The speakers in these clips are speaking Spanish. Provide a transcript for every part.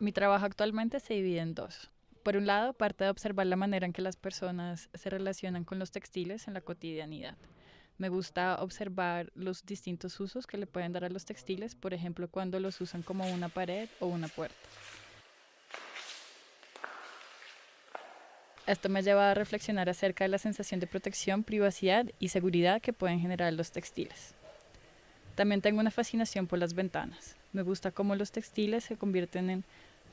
Mi trabajo actualmente se divide en dos. Por un lado, parte de observar la manera en que las personas se relacionan con los textiles en la cotidianidad. Me gusta observar los distintos usos que le pueden dar a los textiles, por ejemplo, cuando los usan como una pared o una puerta. Esto me lleva a reflexionar acerca de la sensación de protección, privacidad y seguridad que pueden generar los textiles. También tengo una fascinación por las ventanas. Me gusta cómo los textiles se convierten en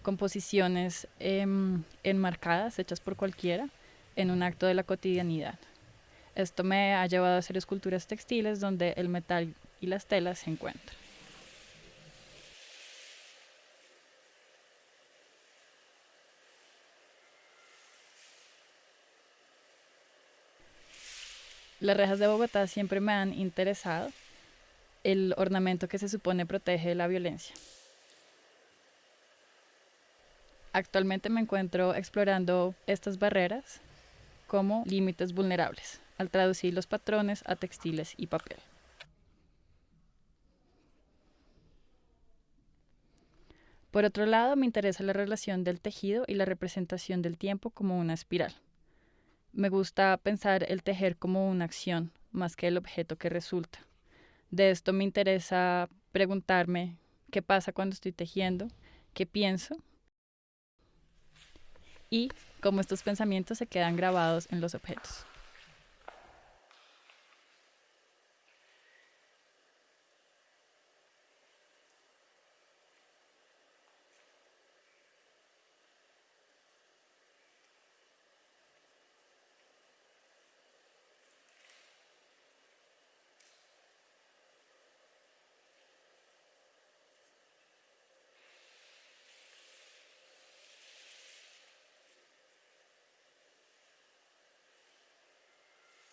composiciones em, enmarcadas, hechas por cualquiera, en un acto de la cotidianidad. Esto me ha llevado a hacer esculturas textiles donde el metal y las telas se encuentran. Las rejas de Bogotá siempre me han interesado, el ornamento que se supone protege la violencia. Actualmente me encuentro explorando estas barreras como límites vulnerables, al traducir los patrones a textiles y papel. Por otro lado, me interesa la relación del tejido y la representación del tiempo como una espiral. Me gusta pensar el tejer como una acción más que el objeto que resulta. De esto me interesa preguntarme qué pasa cuando estoy tejiendo, qué pienso y cómo estos pensamientos se quedan grabados en los objetos.